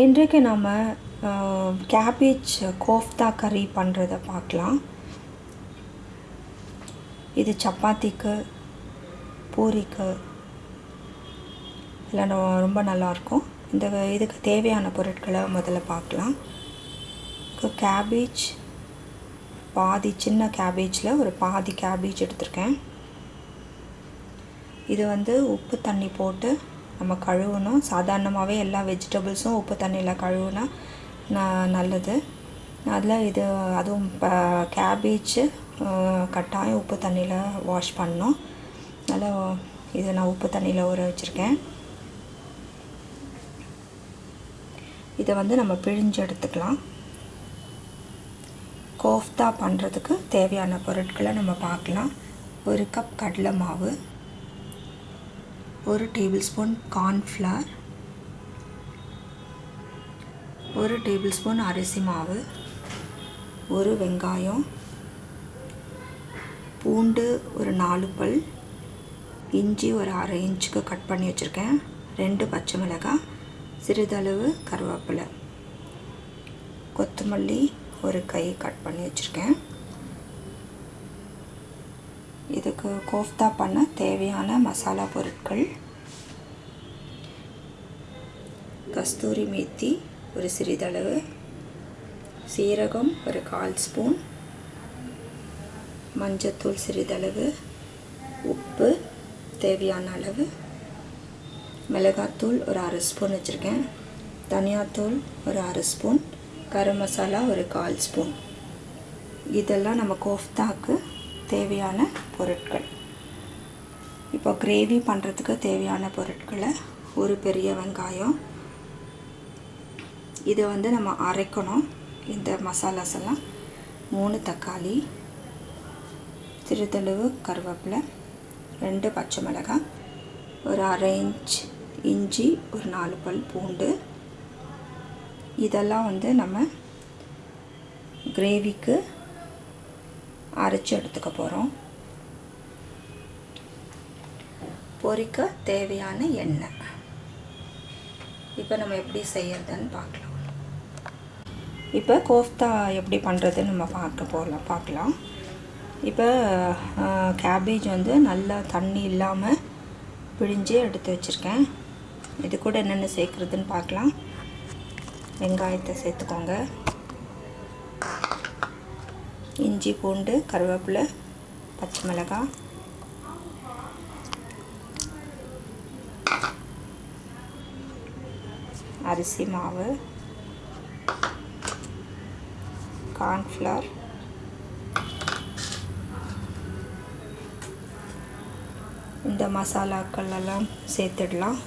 இன்றைக்கு நாம் கேபேஜ் கோஃப்தா கறி பண்ணுறத பார்க்கலாம் இது சப்பாத்திக்கு பூரிக்கு எல்லாம் ரொம்ப நல்லாயிருக்கும் இந்த இதுக்கு தேவையான பொருட்களை முதல்ல பார்க்கலாம் கேபேஜ் பாதி சின்ன கேபேஜில் ஒரு பாதி கேபேஜ் எடுத்திருக்கேன். இது வந்து உப்பு தண்ணி போட்டு நம்ம கழுவணும். சாதாரணமாகவே எல்லா வெஜிடபிள்ஸும் உப்பு தண்ணியில் கழுவுனா ந- நல்லது. அதில் இது அதுவும் இப்போ கேபேஜ் கட்டாயம் உப்பு தண்ணியில் வாஷ் பண்ணணும். நல்லா இதை நான் உப்பு தண்ணியில் ஊற வச்சுருக்கேன். இதை வந்து நம்ம பிழிஞ்சு எடுத்துக்கலாம். கோஃப்தா பண்ணுறதுக்கு தேவையான பொருட்களை நம்ம பார்க்கலாம். ஒரு கப் கடலை மாவு. ஒரு டேபிள் ஸ்பூன் கார்ன்ஃப்ளவர் ஒரு டேபிள் ஸ்பூன் அரிசி மாவு ஒரு வெங்காயம் பூண்டு ஒரு நாலு பல் இஞ்சி ஒரு அரை இன்ச்சுக்கு கட் பண்ணி வச்சுருக்கேன். ரெண்டு பச்சை மிளகாய் சிறிதளவு கருவேப்பிலை கொத்தமல்லி ஒரு கை கட் பண்ணி வச்சுருக்கேன். இதுக்கு கோஃப்தா பண்ண தேவையான மசாலா பொருட்கள் கஸ்தூரி மேத்தி ஒரு சிறிதளவு. சீரகம் ஒரு கால் ஸ்பூன். மஞ்சத்தூள் சிறிதளவு. உப்பு தேவையான அளவு. மிளகாத்தூள் ஒரு அரை ஸ்பூன் வச்சுருக்கேன். தனியாத்தூள் ஒரு அரை ஸ்பூன். கரம் மசாலா ஒரு கால் ஸ்பூன். இதெல்லாம் நம்ம கோஃப்தாக்கு தேவையான பொருட்கள். இப்போ கிரேவி பண்ணுறதுக்கு தேவையான பொருட்களை ஒரு பெரிய வெங்காயம் இதை வந்து நம்ம அரைக்கணும். இந்த மசாலாஸ் எல்லாம். மூணு தக்காளி சிறுதளவு கருவேப்பிலை ரெண்டு பச்சை மிளகாய் ஒரு அரை இன்ச் இஞ்சி ஒரு நாலு பல் பூண்டு. இதெல்லாம் வந்து நம்ம கிரேவிக்கு அரைச்சி எடுத்துக்க போகிறோம் பொரிக்க தேவையான எண்ணெய். இப்போ நம்ம எப்படி செய்யறதுன்னு பார்க்கலாம். இப்போ கோஃப்தா எப்படி பண்ணுறதுன்னு நம்ம பார்க்க போகலாம் பார்க்கலாம். இப்போ கேபேஜ் வந்து நல்லா தண்ணி இல்லாமல் பிழிஞ்சு எடுத்து வச்சுருக்கேன். இது கூட என்னென்ன சேர்க்குறதுன்னு பார்க்கலாம். வெங்காயத்தை சேர்த்துக்கோங்க. இஞ்சி பூண்டு கருவேப்பிலை பச்சை மிளகாய் அரிசி மாவு. கார்ன்ஃப்ளவர். இந்த மசாலாக்கள் எல்லாம் சேர்த்துடலாம்.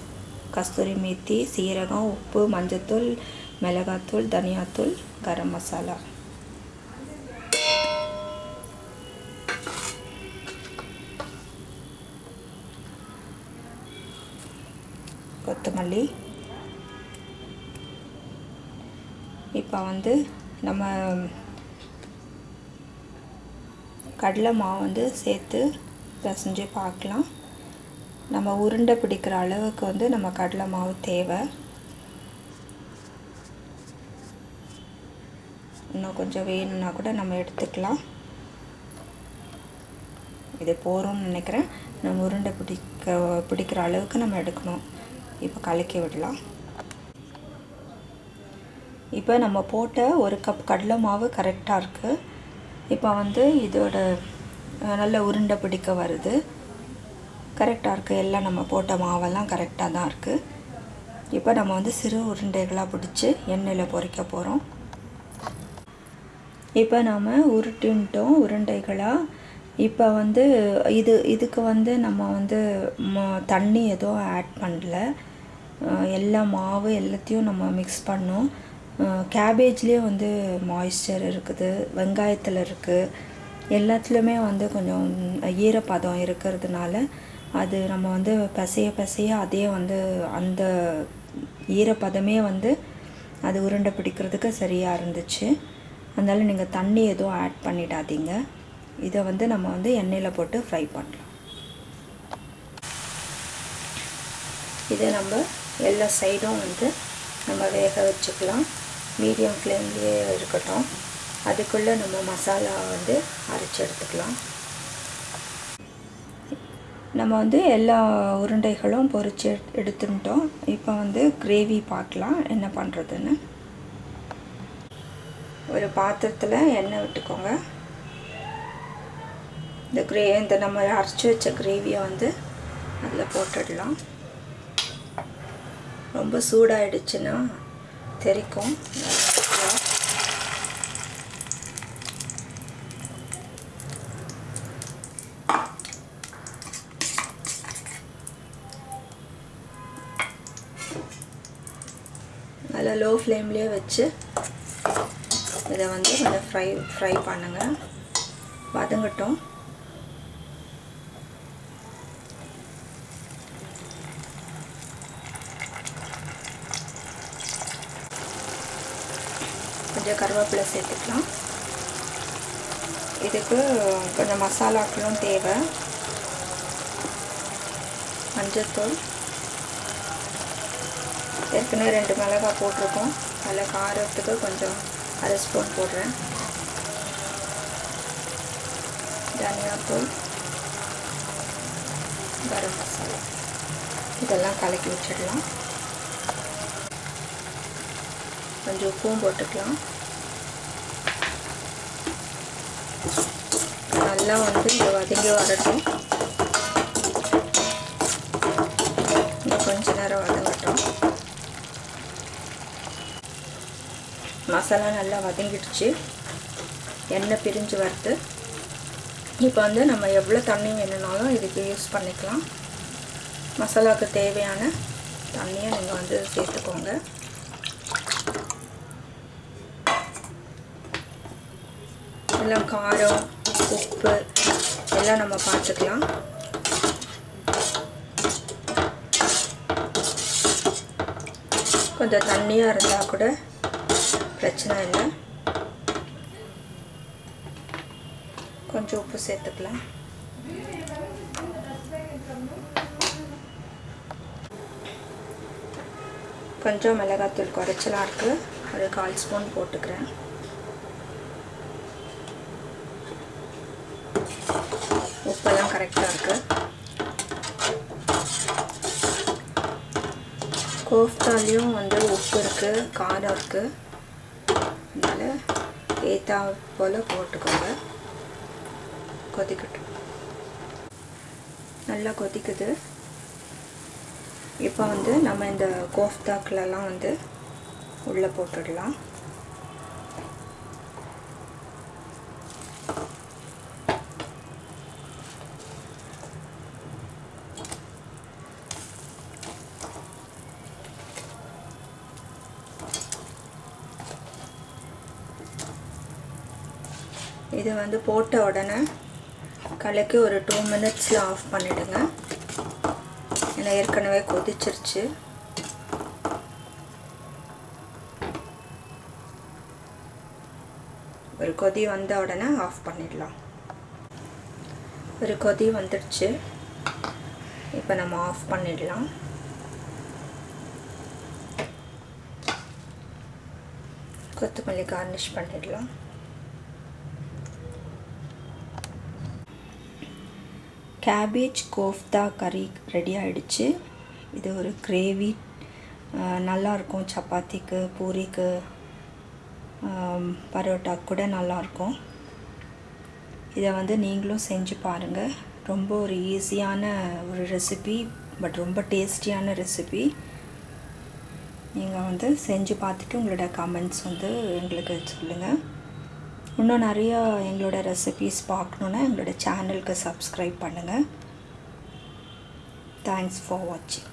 கஸ்தூரி மேத்தி சீரகம் உப்பு மஞ்சத்தூள் மிளகாத்தூள் தனியாத்தூள் கரம் மசாலா. கொத்தமல்லி. இப்போ வந்து நம்ம கடலை மாவு வந்து சேர்த்து பிசைஞ்சு பார்க்கலாம். நம்ம உருண்டை பிடிக்கிற அளவுக்கு வந்து நம்ம கடலை மாவு தேவை. இன்னும் கொஞ்சம் வேணும்னா கூட நம்ம எடுத்துக்கலாம். இது போகிறோம்னு நினைக்கிறேன். நம்ம உருண்டை பிடிக்க பிடிக்கிற அளவுக்கு நம்ம எடுக்கணும். இப்போ கலக்கி விடலாம். இப்போ நம்ம போட்ட ஒரு கப் கடலை மாவு கரெக்டாக இருக்குது இப்போ வந்து இதோட நல்ல உருண்டை பிடிக்க வருது. கரெக்டாக இருக்குது எல்லாம் நம்ம போட்ட மாவெல்லாம் கரெக்டாக தான் இருக்குது இப்போ நம்ம வந்து சிறு உருண்டைகளாக பிடிச்சி எண்ணெயில் பொறிக்க போகிறோம் இப்போ நாம் உருட்டுன்ட்டோம் உருண்டைகளாக இப்போ வந்து இது இதுக்கு வந்து நம்ம வந்து ம- தண்ணி எதுவும் ஆட் பண்ணல. எல்லா மாவு எல்லாத்தையும் நம்ம மிக்ஸ் பண்ணோம். கேபேஜ்லேயே வந்து மாய்ஸ்சர் இருக்குது வெங்காயத்தில் இருக்குது எல்லாத்துலேயுமே வந்து கொஞ்சம் ஈரப்பதம் இருக்கிறதுனால அது நம்ம வந்து பிசைய பிசைய அதே வந்து அந்த ஈரப்பதமே வந்து அது உருண்டை பிடிக்கிறதுக்கு சரியாக இருந்துச்சு. அதனால் நீங்கள் தண்ணி எதுவும் ஆட் பண்ணிடாதீங்க. இதை வந்து நம்ம வந்து எண்ணெயில் போட்டு ஃப்ரை பண்ணலாம். இதை நம்ம எல்லா சைடும் வந்து நம்ம வேக வச்சுக்கலாம். மீடியம் ஃப்ளேம்லேயே இருக்கட்டும். அதுக்குள்ளே நம்ம மசாலா வந்து அரைச்சி எடுத்துக்கலாம். நம்ம வந்து எல்லா உருண்டைகளும் பொறிச்சு எடுத்துட்டோம். இப்போ வந்து கிரேவி பார்க்கலாம். என்ன பண்ணுறதுன்னு ஒரு பாத்திரத்தில் எண்ணெய் விட்டுக்கோங்க. இந்த கிரே இந்த நம்ம அரைச்சி வச்ச கிரேவியை வந்து அதில் போட்டுடலாம். ரொம்ப சூடாயிடுச்சுன்னா தெரிக்கும். நல்லா லோ ஃப்ளேம்லேயே வச்சு இதை வந்து கொஞ்சம் ஃப்ரை ஃப்ரை பண்ணுங்கள் வதங்கட்டும். கொஞ்சம் கருவேப்பிலை சேர்த்துக்கலாம். இதுக்கு கொஞ்சம் மசாலாக்களும் தேவை. மஞ்சத்தூள். ஏற்கனவே ரெண்டு மிளகாய் போட்டிருக்கோம். அதில் காரத்துக்கு கொஞ்சம் அரை ஸ்பூன் போடுறேன். தனியாத்தூள். கரம் மசாலா. இதெல்லாம் கலக்கி வச்சிடலாம். கொஞ்சம் உப்பும் போட்டுக்கலாம். நல்லா வந்து இதை வதங்கி வரட்டும். இன்னும் கொஞ்ச நேரம் வதங்கட்டும். மசாலா நல்லா வதங்கிடுச்சு. எண்ணெய் பிரிஞ்சு வறுத்து இப்போ வந்து நம்ம எவ்வளோ தண்ணி வேணும்னாலும் இதுக்கு யூஸ் பண்ணிக்கலாம். மசாலாவுக்கு தேவையான தண்ணியை நீங்கள் வந்து சேர்த்துக்கோங்க. எல்லாம் காரம் உப்பு எல்லாம் நம்ம பார்த்துக்கலாம் கொஞ்சம் தண்ணியாக இருந்தால் கூட பிரச்சனை இல்லை. கொஞ்சம் உப்பு சேர்த்துக்கலாம். கொஞ்சம் மிளகாத்தூள் குறைச்சலாக இருக்குது ஒரு கால் ஸ்பூன் போட்டுக்கிறேன் உப்பெல்லாம் கரெக்டாக இருக்குது கோஃப்தாலையும் வந்து உப்பு இருக்குது காரம் இருக்குது அதனால் ஏற்றா போல் போட்டுக்கோங்க. கொதிக்கட்டும். நல்லா கொதிக்குது. இப்போ வந்து நம்ம இந்த கோஃப்தாக்கிலலாம் வந்து உள்ளே போட்டுடலாம். இது வந்து போட்ட உடனே கலக்கி ஒரு டூ மினிட்ஸில் ஆஃப் பண்ணிவிடுங்க ஏன்னா ஏற்கனவே கொதிச்சிருச்சு. ஒரு கொதி வந்த உடனே ஆஃப் பண்ணிடலாம். ஒரு கொதி வந்துடுச்சு. இப்போ நம்ம ஆஃப் பண்ணிடலாம். கொத்தமல்லி கார்னிஷ் பண்ணிடலாம். கேபேஜ் கோஃப்தா கறி ரெடி ஆகிடுச்சு இது ஒரு கிரேவி நல்லாயிருக்கும் சப்பாத்திக்கு பூரிக்கு பரோட்டா கூட நல்லாயிருக்கும் இதை வந்து நீங்களும் செஞ்சு பாருங்கள் ரொம்ப ஒரு ஈஸியான ஒரு ரெசிபி பட் ரொம்ப டேஸ்டியான ரெசிபி நீங்கள் வந்து செஞ்சு பார்த்துட்டு உங்களோட கமெண்ட்ஸ் வந்து எங்களுக்கு சொல்லுங்கள் இன்னும் நிறையா எங்களோட ரெசிபீஸ் பார்க்கணுன்னா எங்களோட சேனலுக்கு சப்ஸ்கிரைப் பண்ணுங்கள் தேங்க்ஸ் ஃபார் வாட்சிங்